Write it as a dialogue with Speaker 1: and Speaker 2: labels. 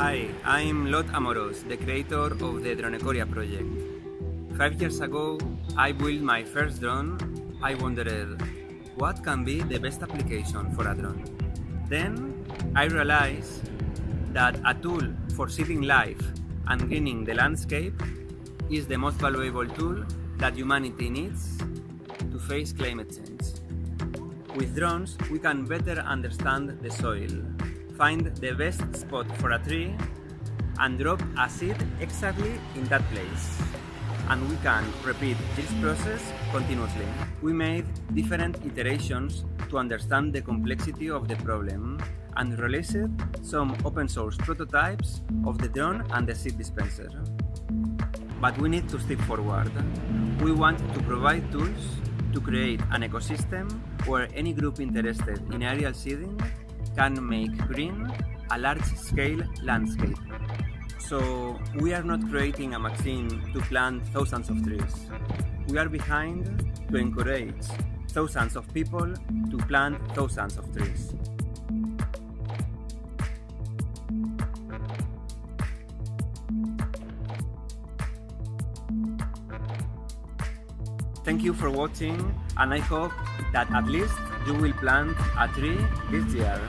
Speaker 1: Hi, I'm Lot Amoros, the creator of the Dronecoria project. Five years ago, I built my first drone. I wondered, what can be the best application for a drone? Then I realized that a tool for saving life and greening the landscape is the most valuable tool that humanity needs to face climate change. With drones, we can better understand the soil, find the best spot for a tree, and drop a seed exactly in that place. And we can repeat this process continuously. We made different iterations to understand the complexity of the problem and released some open source prototypes of the drone and the seed dispenser. But we need to step forward. We want to provide tools to create an ecosystem where any group interested in aerial seeding can make green a large-scale landscape. So we are not creating a machine to plant thousands of trees. We are behind to encourage thousands of people to plant thousands of trees. Thank you for watching and I hope that at least you will plant a tree this year.